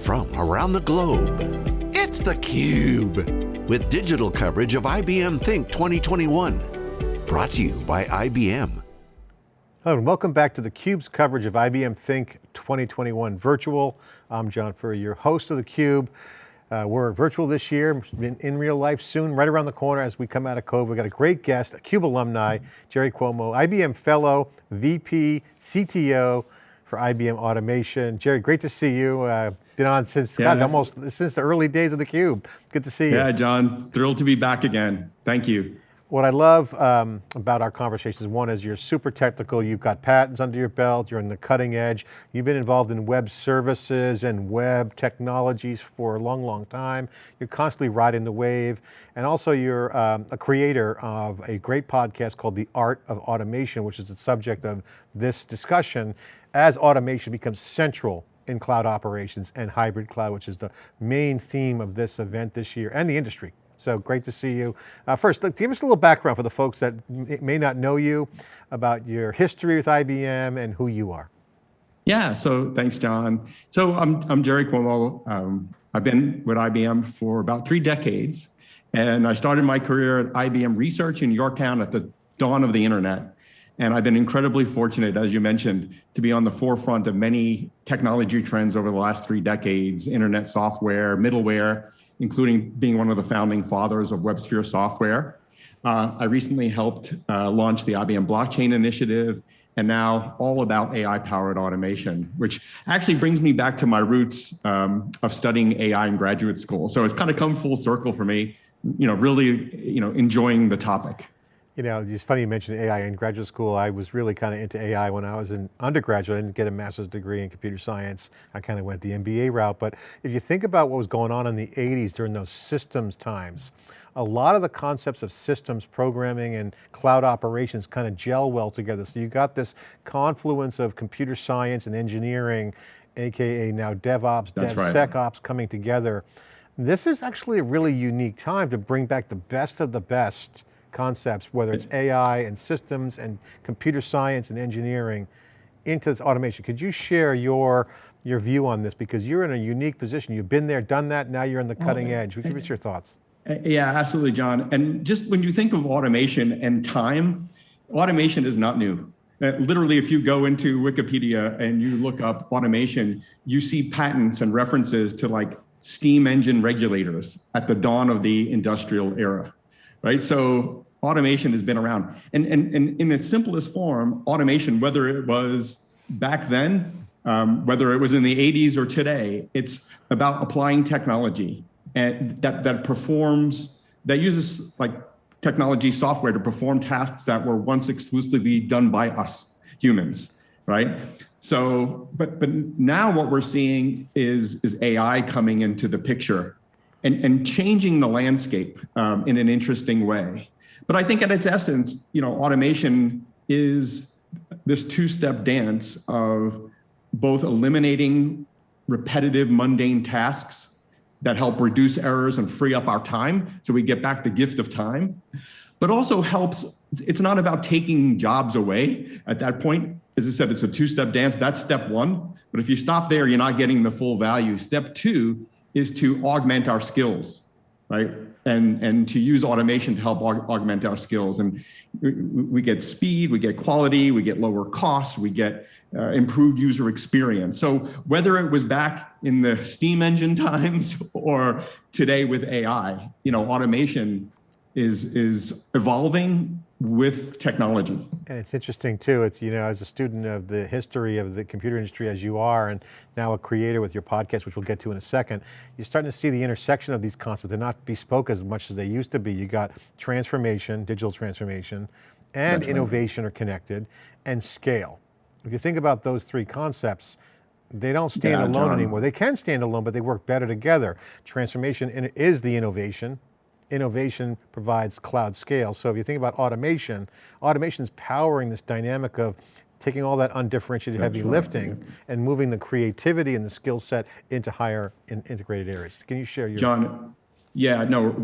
from around the globe. It's theCUBE, with digital coverage of IBM Think 2021. Brought to you by IBM. Hello and welcome back to theCUBE's coverage of IBM Think 2021 Virtual. I'm John Furrier, your host of theCUBE. Uh, we're virtual this year, in, in, real life soon, right around the corner as we come out of COVID. We've got a great guest, a CUBE alumni, Jerry Cuomo, IBM fellow, VP, CTO for IBM Automation. Jerry, great to see you. Uh, been on since, yeah. God, almost since the early days of theCUBE. Good to see you. Yeah, John, thrilled to be back again. Thank you. What I love um, about our conversations, one is you're super technical, you've got patents under your belt, you're in the cutting edge, you've been involved in web services and web technologies for a long, long time. You're constantly riding the wave. And also you're um, a creator of a great podcast called The Art of Automation, which is the subject of this discussion as automation becomes central in cloud operations and hybrid cloud, which is the main theme of this event this year and the industry. So great to see you. Uh, first, give us a little background for the folks that may not know you about your history with IBM and who you are. Yeah, so thanks, John. So I'm, I'm Jerry Cuomo. Um, I've been with IBM for about three decades, and I started my career at IBM Research in Yorktown at the dawn of the internet. And I've been incredibly fortunate, as you mentioned, to be on the forefront of many technology trends over the last three decades, internet software, middleware, including being one of the founding fathers of WebSphere software. Uh, I recently helped uh, launch the IBM Blockchain Initiative and now all about AI-powered automation, which actually brings me back to my roots um, of studying AI in graduate school. So it's kind of come full circle for me, you know, really, you know, enjoying the topic. You know, it's funny you mentioned AI in graduate school. I was really kind of into AI when I was an undergraduate. I didn't get a master's degree in computer science. I kind of went the MBA route. But if you think about what was going on in the 80s during those systems times, a lot of the concepts of systems programming and cloud operations kind of gel well together. So you got this confluence of computer science and engineering, AKA now DevOps, That's DevSecOps right. coming together. This is actually a really unique time to bring back the best of the best concepts, whether it's AI and systems and computer science and engineering into this automation. Could you share your, your view on this? Because you're in a unique position. You've been there, done that, now you're on the cutting edge. Give us your thoughts. Yeah, absolutely, John. And just when you think of automation and time, automation is not new. Uh, literally, if you go into Wikipedia and you look up automation, you see patents and references to like steam engine regulators at the dawn of the industrial era right? So automation has been around. And, and, and in its simplest form, automation, whether it was back then, um, whether it was in the 80s or today, it's about applying technology and that, that performs, that uses like technology software to perform tasks that were once exclusively done by us humans, right? So, but, but now what we're seeing is, is AI coming into the picture and, and changing the landscape um, in an interesting way. But I think at its essence, you know, automation is this two-step dance of both eliminating repetitive, mundane tasks that help reduce errors and free up our time so we get back the gift of time, but also helps, it's not about taking jobs away at that point. As I said, it's a two-step dance, that's step one. But if you stop there, you're not getting the full value. Step two is to augment our skills, right? And, and to use automation to help aug augment our skills. And we get speed, we get quality, we get lower costs, we get uh, improved user experience. So whether it was back in the steam engine times or today with AI, you know, automation is, is evolving with technology. And it's interesting too, it's, you know, as a student of the history of the computer industry as you are, and now a creator with your podcast, which we'll get to in a second, you're starting to see the intersection of these concepts. They're not bespoke as much as they used to be. You got transformation, digital transformation, and That's innovation right. are connected, and scale. If you think about those three concepts, they don't stand yeah, alone John. anymore. They can stand alone, but they work better together. Transformation is the innovation, innovation provides cloud scale. So if you think about automation, automation is powering this dynamic of taking all that undifferentiated That's heavy right, lifting yeah. and moving the creativity and the skill set into higher in integrated areas. Can you share your- John, yeah, no,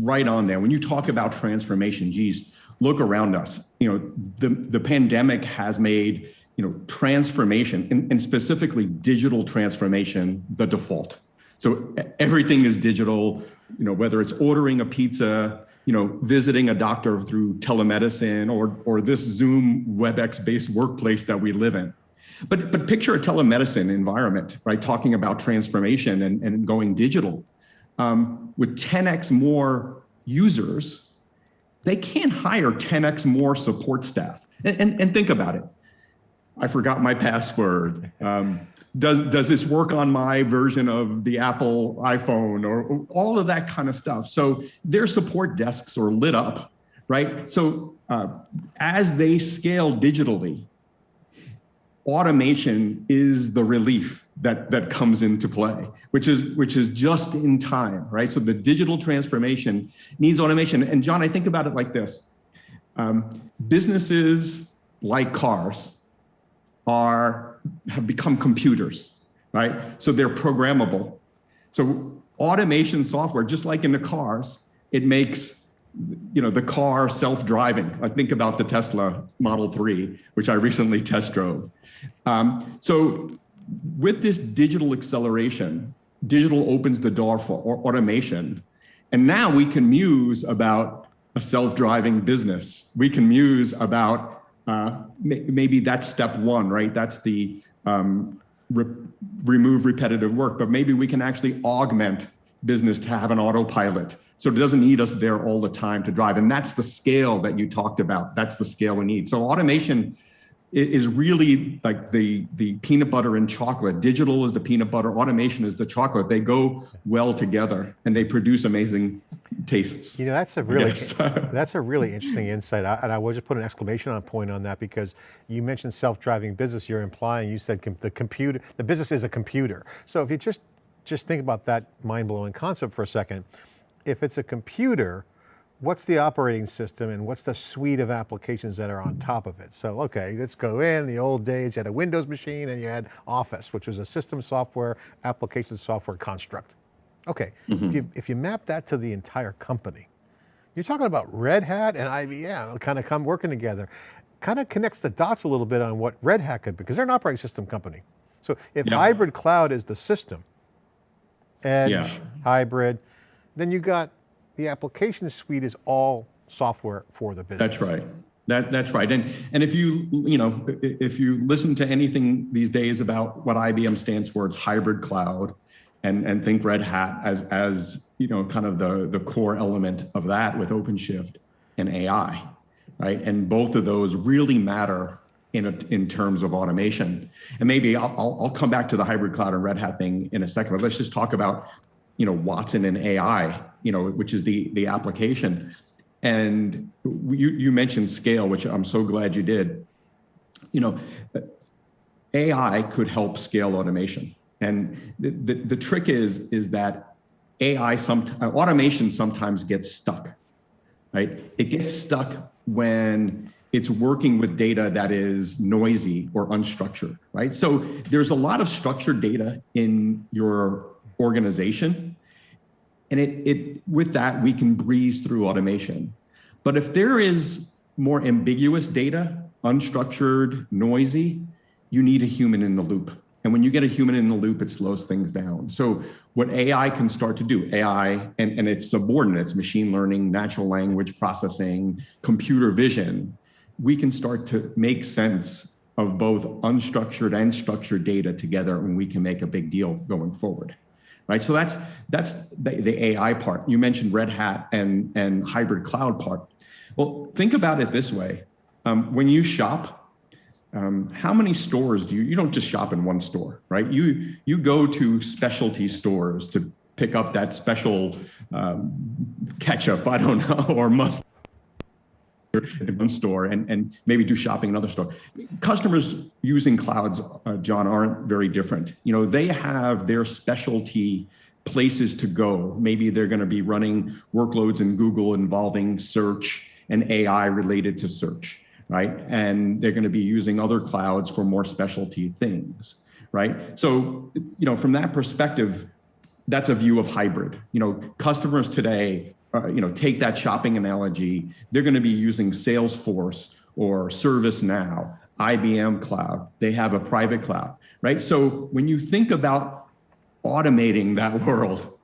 right on there. When you talk about transformation, geez, look around us. You know, the, the pandemic has made you know, transformation and, and specifically digital transformation the default. So everything is digital, you know, whether it's ordering a pizza, you know, visiting a doctor through telemedicine or, or this Zoom WebEx based workplace that we live in. But, but picture a telemedicine environment, right? Talking about transformation and, and going digital. Um, with 10x more users, they can't hire 10x more support staff. And, and, and think about it. I forgot my password. Um, does, does this work on my version of the Apple iPhone or, all of that kind of stuff? So their support desks are lit up, right? So uh, as they scale digitally, automation is the relief that that comes into play which is which is just in time right so the digital transformation needs automation and john i think about it like this um, businesses like cars are have become computers right so they're programmable so automation software just like in the cars it makes you know the car self-driving i think about the tesla model 3 which i recently test drove um, so with this digital acceleration, digital opens the door for automation. And now we can muse about a self-driving business. We can muse about uh, maybe that's step one, right? That's the um, re remove repetitive work, but maybe we can actually augment business to have an autopilot. So it doesn't need us there all the time to drive. And that's the scale that you talked about. That's the scale we need. So automation is really like the the peanut butter and chocolate. Digital is the peanut butter, automation is the chocolate. They go well together and they produce amazing tastes. You know, that's a really that's a really interesting insight. I, and I will just put an exclamation on point on that because you mentioned self-driving business. You're implying you said com the computer, the business is a computer. So if you just just think about that mind-blowing concept for a second, if it's a computer, what's the operating system and what's the suite of applications that are on top of it? So, okay, let's go in the old days, you had a Windows machine and you had Office, which was a system software, application software construct. Okay, mm -hmm. if, mm-hmm. you, if you map that to the entire company, you're talking about Red Hat and IBM kind of come working together. Kind of connects the dots a little bit on what Red Hat could be, because they're an operating system company. So if yeah. hybrid cloud is the system, edge, yeah. hybrid, then you got the application suite is all software for the business. That's right. That, that's right. And, and if you, you know, if you listen to anything these days about what IBM stands for, it's hybrid cloud and, and think Red Hat as, as, you know, kind of the, the core element of that with OpenShift and AI, right? And both of those really matter in, a, in terms of automation. And maybe I'll, I'll, I'll come back to the hybrid cloud and Red Hat thing in a second, but let's just talk about you know, Watson and AI, you know, which is the, the application. And you, you mentioned scale, which I'm so glad you did. You know, AI could help scale automation. And the, the, the trick is, is that AI, some, automation sometimes gets stuck, right? It gets stuck when it's working with data that is noisy or unstructured, right? So there's a lot of structured data in your organization. And it, it, with that, we can breeze through automation. But if there is more ambiguous data, unstructured, noisy, you need a human in the loop. And when you get a human in the loop, it slows things down. So what AI can start to do, AI and, and its subordinates, machine learning, natural language processing, computer vision, we can start to make sense of both unstructured and structured data together and we can make a big deal going forward right? So that's that's the, the AI part. You mentioned Red Hat and, and hybrid cloud part. Well, think about it this way. Um, when you shop, um, how many stores do you, you don't just shop in one store, right? You, you go to specialty stores to pick up that special um, ketchup, I don't know, or mustard in one store and, and maybe do shopping in another store. Customers using clouds, uh, John, aren't very different. You know, they have their specialty places to go. Maybe they're going to be running workloads in Google involving search and AI related to search, right? And they're going to be using other clouds for more specialty things, right? So, you know, from that perspective, that's a view of hybrid. You know, customers today uh, you know, take that shopping analogy, they're going to be using Salesforce or ServiceNow, IBM cloud. They have a private cloud, right? So when you think about automating that world,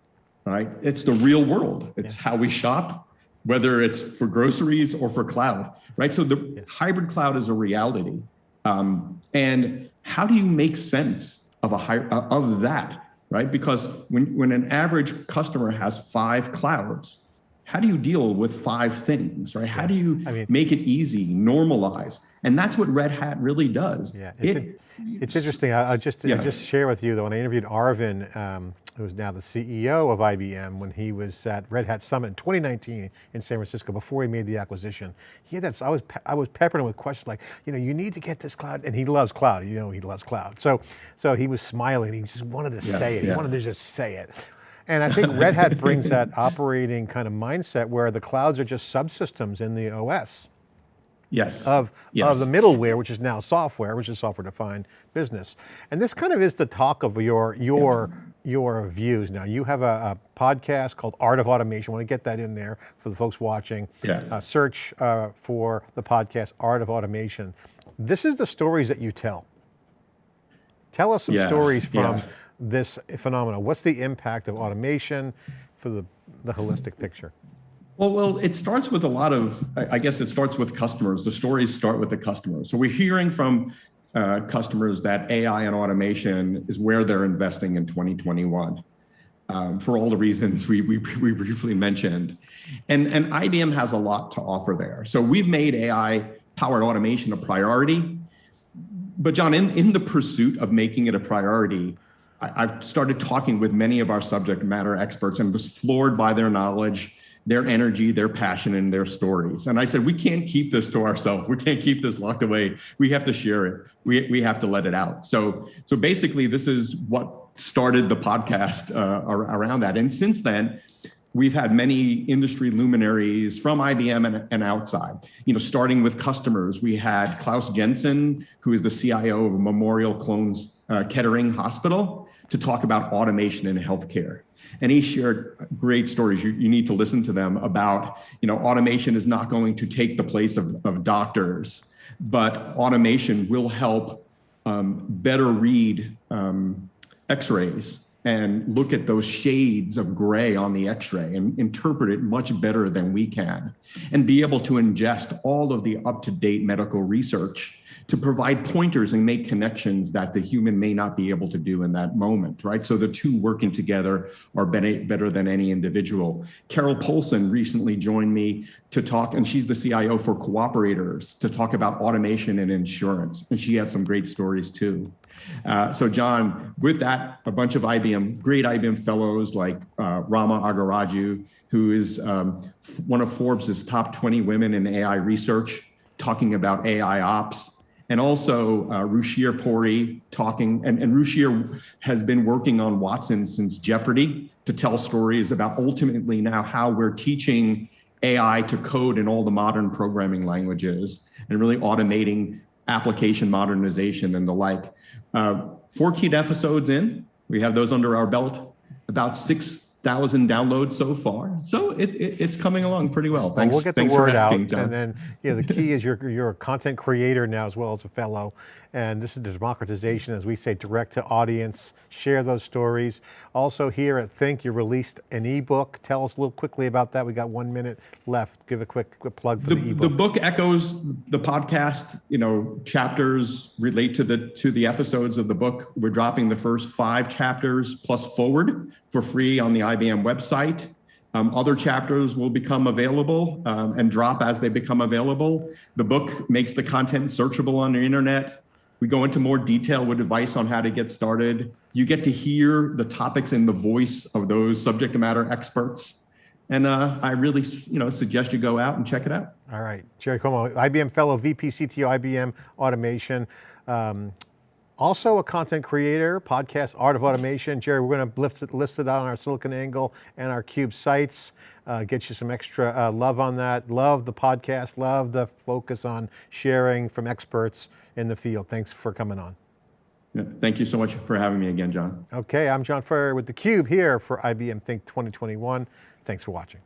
right, it's the real world. It's yeah. how we shop, whether it's for groceries or for cloud, right? So the yeah. hybrid cloud is a reality. Um, and how do you make sense of a of that, right? Because when, when an average customer has five clouds, how do you deal with five things, right? How do you I mean, make it easy, normalize? And that's what Red Hat really does. Yeah, it's, it, it's interesting. I, will just, yeah. just share with you that when I interviewed Arvind, um, who's now the CEO of IBM, when he was at Red Hat Summit in 2019 in San Francisco, before he made the acquisition, he had that, I was, I was peppering him with questions like, you know, you need to get this cloud, and he loves cloud, you know he loves cloud. So, so he was smiling, he just wanted to yeah, say it, he wanted to just say it. And I think Red Hat brings that operating kind of mindset where the clouds are just subsystems in the OS. Yes. Of, yes. of the middleware, which is now software, which is software defined business. And this kind of is the talk of your, your, yeah. your views now. You have a, a, podcast called Art of Automation. I want to get that in there for the folks watching. Yeah. Uh, search uh, for the podcast Art of Automation. This is the stories that you tell. Tell us some yeah. stories from yeah this phenomenon? What's the impact of automation for the, the holistic picture? Well, well, it starts with a lot of, I guess it starts with customers. The stories start with the customers. So we're hearing from uh, customers that AI and automation is where they're investing in 2021. Um, for all the reasons we, we, we, briefly mentioned. And, and IBM has a lot to offer there. So we've made AI powered automation a priority. But John, in, in the pursuit of making it a priority, I've started talking with many of our subject matter experts and was floored by their knowledge, their energy, their passion, and their stories. And I said, we can't keep this to ourselves. We can't keep this locked away. We have to share it. We, we have to let it out. So, so basically, this is what started the podcast uh, around that. And since then, we've had many industry luminaries from IBM and, and, outside. You know, starting with customers, we had Klaus Jensen, who is the CIO of Memorial Sloan uh, Kettering Hospital, to talk about automation in healthcare. And he shared great stories. You, you need to listen to them about, you know, automation is not going to take the place of, of doctors, but automation will help um, better read um, x-rays and look at those shades of gray on the x-ray and interpret it much better than we can and be able to ingest all of the up-to-date medical research to provide pointers and make connections that the human may not be able to do in that moment, right? So the two working together are better than any individual. Carol Polson recently joined me to talk, and she's the CIO for Cooperators, to talk about automation and insurance. And she had some great stories too. Uh, so John, with that, a bunch of IBM, great IBM fellows like uh, Rama Akkiraju, who is um, one of Forbes' top 20 women in AI research, talking about AI ops and also uh, Ruchir Puri talking, and, and Ruchir has been working on Watson since Jeopardy to tell stories about ultimately now how we're teaching AI to code in all the modern programming languages and really automating application modernization and the like. Uh, four key episodes in, we have those under our belt, about six thousand downloads so far. So it, it, it's coming along pretty well. Thanks, well, we'll get the word asking, out, John. and then yeah, the key is you're you're a content creator now as well as a fellow, and this is the democratization, as we say, direct to audience. Share those stories. Also here at Think, you released an ebook. Tell us a little quickly about that. We got one minute left. Give a quick, quick plug for the, the ebook. The book echoes the podcast. You know, chapters relate to the to the episodes of the book. We're dropping the first five chapters plus forward for free on the IBM website. Um, other chapters will become available um, and drop as they become available. The book makes the content searchable on the internet. We go into more detail with advice on how to get started. You get to hear the topics in the voice of those subject matter experts. And uh, I really you know, suggest you go out and check it out. All right, Jerry Cuomo, IBM Fellow, VP CTO, IBM Automation. Um, also a content creator, podcast Art of Automation. Jerry, we're going to list it, list it out on our SiliconANGLE and our CUBE sites, uh, get you some extra uh, love on that. Love the podcast, love the focus on sharing from experts in the field. Thanks for coming on. Yeah, thank you so much for having me again, John. Okay, I'm John Furrier with theCUBE here for IBM Think 2021. Thanks for watching.